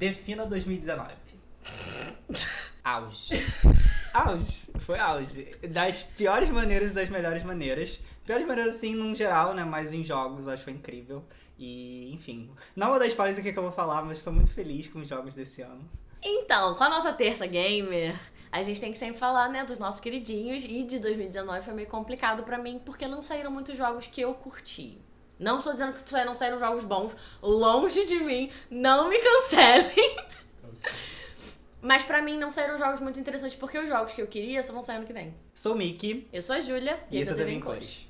defina 2019. Auge. Auge. Foi auge. Das piores maneiras e das melhores maneiras. Piores maneiras, assim, num geral, né? Mas em jogos, eu acho que foi incrível. E, enfim. Não vou dar spoilers aqui que eu vou falar, mas estou muito feliz com os jogos desse ano. Então, com a nossa terça gamer, a gente tem que sempre falar, né, dos nossos queridinhos. E de 2019 foi meio complicado pra mim, porque não saíram muitos jogos que eu curti. Não estou dizendo que não saíram jogos bons, longe de mim, não me cancelem. Mas pra mim não saíram jogos muito interessantes, porque os jogos que eu queria só vão sair ano que vem. Sou o Mickey. Eu sou a Júlia e, esse é o TV em Cores.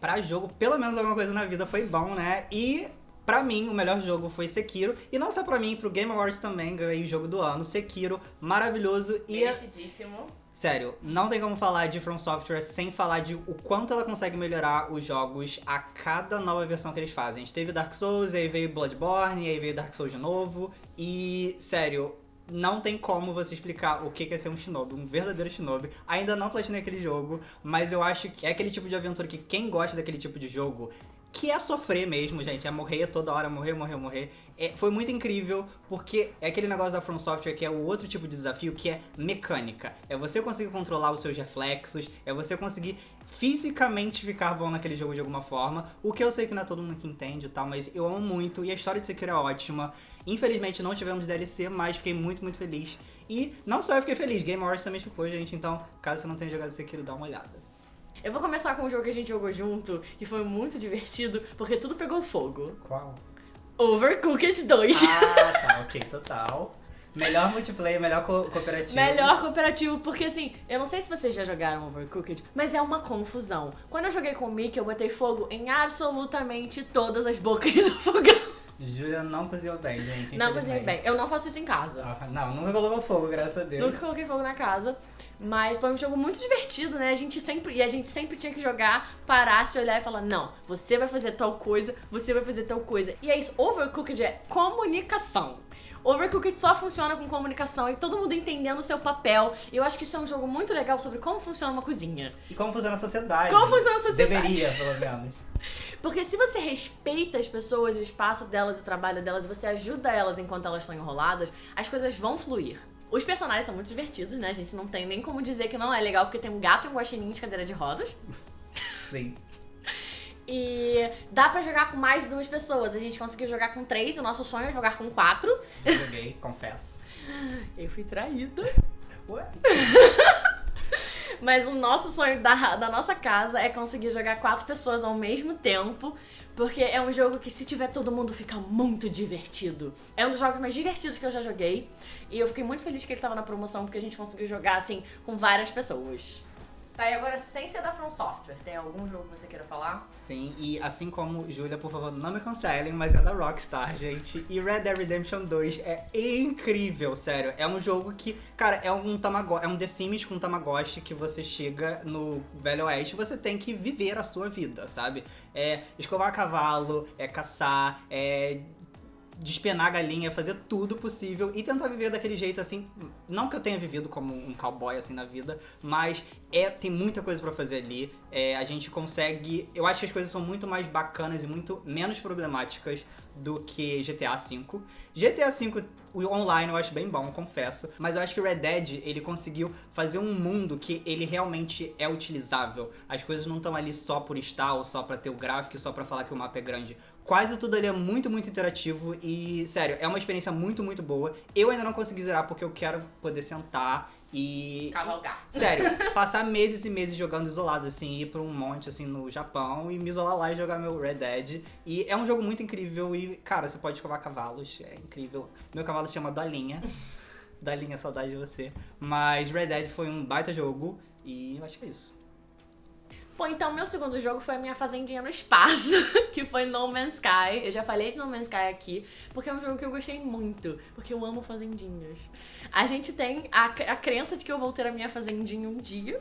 Pra jogo, pelo menos alguma coisa na vida foi bom, né? E Pra mim, o melhor jogo foi Sekiro. E não só pra mim, pro Game Awards também ganhei o jogo do ano. Sekiro, maravilhoso. E Merecidíssimo. Sério, não tem como falar de From Software sem falar de o quanto ela consegue melhorar os jogos a cada nova versão que eles fazem. A gente teve Dark Souls, aí veio Bloodborne, aí veio Dark Souls de novo. E, sério, não tem como você explicar o que é ser um shinobi, um verdadeiro shinobi. Ainda não platinei aquele jogo, mas eu acho que é aquele tipo de aventura que quem gosta daquele tipo de jogo que é sofrer mesmo, gente. É morrer toda hora, morrer, morrer, morrer. É, foi muito incrível, porque é aquele negócio da From Software que é o outro tipo de desafio, que é mecânica. É você conseguir controlar os seus reflexos, é você conseguir fisicamente ficar bom naquele jogo de alguma forma. O que eu sei que não é todo mundo que entende e tal, mas eu amo muito. E a história de Sekiro é ótima. Infelizmente não tivemos DLC, mas fiquei muito, muito feliz. E não só eu fiquei feliz, Game Awards também ficou, gente. Então, caso você não tenha jogado Sekiro, dá uma olhada. Eu vou começar com um jogo que a gente jogou junto, que foi muito divertido, porque tudo pegou fogo. Qual? Overcooked 2. Ah, tá, ok, total. Melhor multiplayer, melhor co cooperativo. Melhor cooperativo, porque assim, eu não sei se vocês já jogaram Overcooked, mas é uma confusão. Quando eu joguei com o Mickey, eu botei fogo em absolutamente todas as bocas do fogão. Júlia não cozinhou bem, gente. Não cozinhei bem. Eu não faço isso em casa. Ah, não, nunca colocou fogo, graças a Deus. Nunca coloquei fogo na casa. Mas foi um jogo muito divertido, né? A gente sempre, e a gente sempre tinha que jogar, parar, se olhar e falar: não, você vai fazer tal coisa, você vai fazer tal coisa. E é isso, Overcooked é comunicação. Overcooked só funciona com comunicação e todo mundo entendendo o seu papel. E eu acho que isso é um jogo muito legal sobre como funciona uma cozinha. E como funciona a sociedade. Como funciona a sociedade. Deveria, pelo menos. Porque se você respeita as pessoas, o espaço delas, o trabalho delas, e você ajuda elas enquanto elas estão enroladas, as coisas vão fluir. Os personagens são muito divertidos, né? A gente não tem nem como dizer que não é legal, porque tem um gato e um guaxinim de cadeira de rodas. Sim. E dá pra jogar com mais de duas pessoas. A gente conseguiu jogar com três, o nosso sonho é jogar com quatro. Eu joguei, confesso. Eu fui traída. Ué? Mas o nosso sonho da, da nossa casa é conseguir jogar quatro pessoas ao mesmo tempo. Porque é um jogo que, se tiver todo mundo, fica muito divertido. É um dos jogos mais divertidos que eu já joguei. E eu fiquei muito feliz que ele tava na promoção, porque a gente conseguiu jogar, assim, com várias pessoas. Tá, e agora, sem ser da From Software, tem algum jogo que você queira falar? Sim, e assim como, Júlia, por favor, não me cancelem, mas é da Rockstar, gente. E Red Dead Redemption 2 é incrível, sério. É um jogo que, cara, é um Tamagotchi, é um The Sims com Tamagotchi que você chega no Velho Oeste você tem que viver a sua vida, sabe? É escovar cavalo, é caçar, é despenar a galinha, fazer tudo possível e tentar viver daquele jeito assim. Não que eu tenha vivido como um cowboy assim na vida, mas é tem muita coisa para fazer ali. É, a gente consegue. Eu acho que as coisas são muito mais bacanas e muito menos problemáticas do que GTA V. GTA V, o online eu acho bem bom, confesso, mas eu acho que Red Dead, ele conseguiu fazer um mundo que ele realmente é utilizável. As coisas não estão ali só por estar, ou só pra ter o gráfico, só pra falar que o mapa é grande. Quase tudo ali é muito, muito interativo e, sério, é uma experiência muito, muito boa. Eu ainda não consegui zerar porque eu quero poder sentar e. Cavalgar. E, sério, passar meses e meses jogando isolado, assim, ir pra um monte, assim, no Japão e me isolar lá e jogar meu Red Dead. E é um jogo muito incrível e, cara, você pode escovar cavalos, é incrível. Meu cavalo se chama Dolinha. Dolinha, saudade de você. Mas Red Dead foi um baita jogo e eu acho que é isso. Bom, então meu segundo jogo foi a minha fazendinha no espaço, que foi No Man's Sky. Eu já falei de No Man's Sky aqui, porque é um jogo que eu gostei muito, porque eu amo fazendinhas. A gente tem a, a crença de que eu vou ter a minha fazendinha um dia,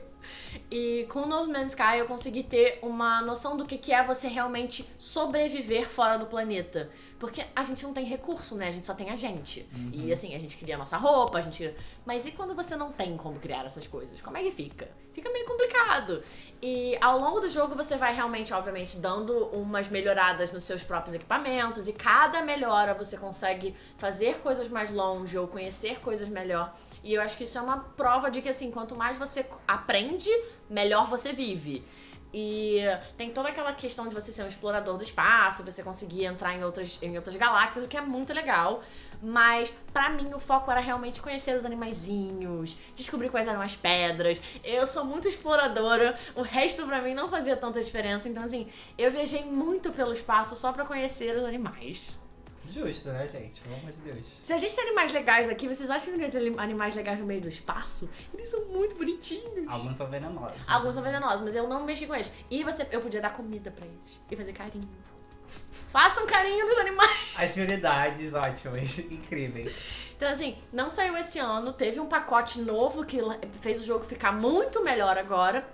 e com No Man's Sky eu consegui ter uma noção do que, é você realmente sobreviver fora do planeta. Porque a gente não tem recurso, né? A gente só tem a gente. Uhum. E assim, a gente cria a nossa roupa, a gente. Mas e quando você não tem como criar essas coisas? Como é que fica? Fica meio complicado. E ao longo do jogo você vai realmente, obviamente, dando umas melhoradas nos seus próprios equipamentos. E cada melhora você consegue fazer coisas mais longe ou conhecer coisas melhor. E eu acho que isso é uma prova de que, assim, quanto mais você aprende, melhor você vive. E tem toda aquela questão de você ser um explorador do espaço, você conseguir entrar em outras, em outras galáxias, o que é muito legal. Mas para mim o foco era realmente conhecer os animaizinhos, descobrir quais eram as pedras. Eu sou muito exploradora, o resto para mim não fazia tanta diferença. Então assim, eu viajei muito pelo espaço só para conhecer os animais. Justo, né, gente? Pelo amor de Deus. Se a gente tem animais legais aqui, vocês acham que não ter animais legais no meio do espaço? Eles são muito bonitinhos. Alguns são venenosos. Alguns são venenosos, mas eu não mexi com eles. E você, eu podia dar comida pra eles e fazer carinho. Faça um carinho nos animais. As prioridades, ótimas, incríveis. Então, assim, não saiu esse ano, teve um pacote novo que fez o jogo ficar muito melhor agora.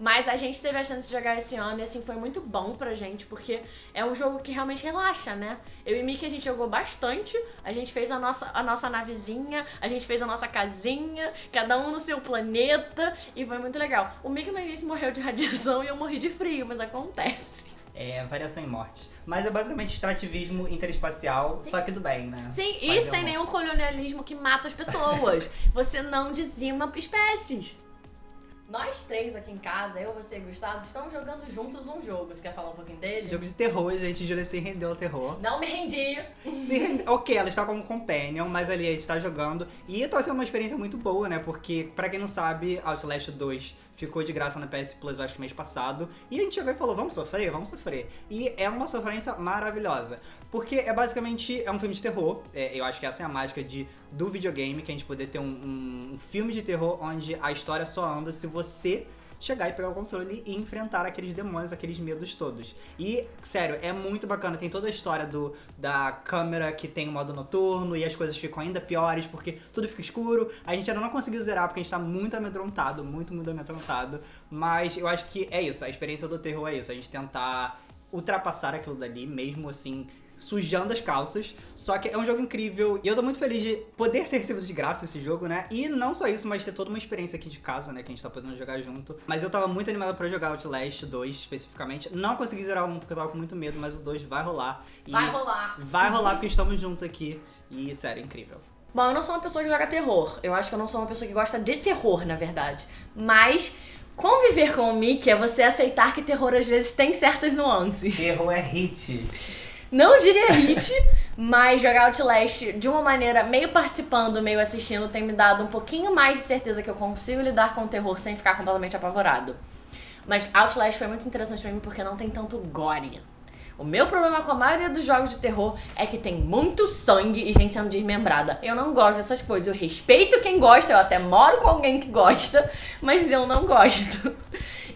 Mas a gente teve a chance de jogar esse ano e assim foi muito bom pra gente, porque é um jogo que realmente relaxa, né? Eu e Mickey a gente jogou bastante, a gente fez a nossa, a nossa navezinha, a gente fez a nossa casinha, cada um no seu planeta, e foi muito legal. O Mickey no início morreu de radiação e eu morri de frio, mas acontece. É, variação em mortes. Mas é basicamente extrativismo interespacial, Sim. só que do bem, né? Sim, Faz e sem nenhum colonialismo que mata as pessoas. Você não dizima espécies. Nós três aqui em casa, eu, você e Gustavo, estamos jogando juntos um jogo. Você quer falar um pouquinho dele? Jogo de terror, gente. Júlia se rendeu ao terror. Não me rendi. Se rende... Ok, ela está como companion, mas ali a gente está jogando. E tá sendo uma experiência muito boa, né? Porque, pra quem não sabe, Outlast 2 ficou de graça na PS Plus, eu acho que mês passado. E a gente chegou e falou, vamos sofrer? Vamos sofrer. E é uma sofrência maravilhosa. Porque é basicamente, é um filme de terror. É, eu acho que essa é a mágica de, do videogame, que a gente poder ter um, um, um filme de terror onde a história só anda se você chegar e pegar o controle e enfrentar aqueles demônios, aqueles medos todos. E, sério, é muito bacana. Tem toda a história do, da câmera que tem o modo noturno e as coisas ficam ainda piores porque tudo fica escuro. A gente ainda não conseguiu zerar porque a gente tá muito amedrontado, muito, muito amedrontado. Mas eu acho que é isso, a experiência do terror é isso, a gente tentar ultrapassar aquilo dali, mesmo assim, sujando as calças. Só que é um jogo incrível e eu tô muito feliz de poder ter recebido de graça esse jogo, né? E não só isso, mas ter toda uma experiência aqui de casa, né? Que a gente tá podendo jogar junto. Mas eu tava muito animado pra jogar Outlast 2 especificamente. Não consegui zerar um porque eu tava com muito medo, mas o 2 vai rolar. vai rolar. Vai rolar porque estamos juntos aqui. E, sério, é incrível. Bom, eu não sou uma pessoa que joga terror. Eu acho que eu não sou uma pessoa que gosta de terror, na verdade. Mas conviver com o Mickey é você aceitar que terror às vezes tem certas nuances. Terror é hit. Não diria hit, mas jogar Outlast de uma maneira meio participando, meio assistindo, tem me dado um pouquinho mais de certeza que eu consigo lidar com o terror sem ficar completamente apavorado. Mas Outlast foi muito interessante pra mim porque não tem tanto gore. O meu problema com a maioria dos jogos de terror é que tem muito sangue e gente sendo desmembrada. Eu não gosto dessas coisas. Eu respeito quem gosta, eu até moro com alguém que gosta, mas eu não gosto.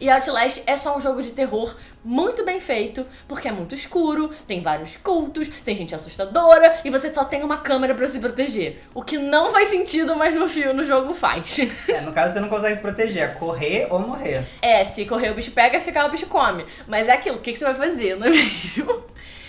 E Outlast é só um jogo de terror muito bem feito, porque é muito escuro, tem vários cultos, tem gente assustadora e você só tem uma câmera para se proteger. O que não faz sentido, mas no filme, no jogo faz. É, no caso você não consegue se proteger, é correr ou morrer. É, se correr o bicho pega, se ficar o bicho come. Mas é aquilo, o que, que você vai fazer, não é mesmo?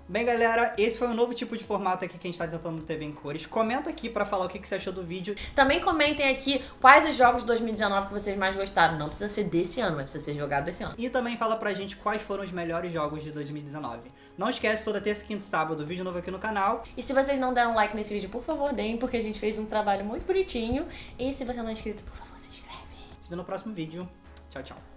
Bem, galera, esse foi um novo tipo de formato aqui que a gente tá tentando ter em cores. Comenta aqui pra falar o que, que você achou do vídeo. Também comentem aqui quais os jogos de 2019 que vocês mais gostaram. Não precisa ser desse ano, mas precisa ser jogado desse ano. E também fala pra gente quais foram os melhores jogos de 2019. Não esquece, toda terça, quinta e sábado, vídeo novo aqui no canal. E se vocês não deram like nesse vídeo, por favor, deem, porque a gente fez um trabalho muito bonitinho. E se você não é inscrito, por favor, se inscreve. Se vê no próximo vídeo. Tchau, tchau.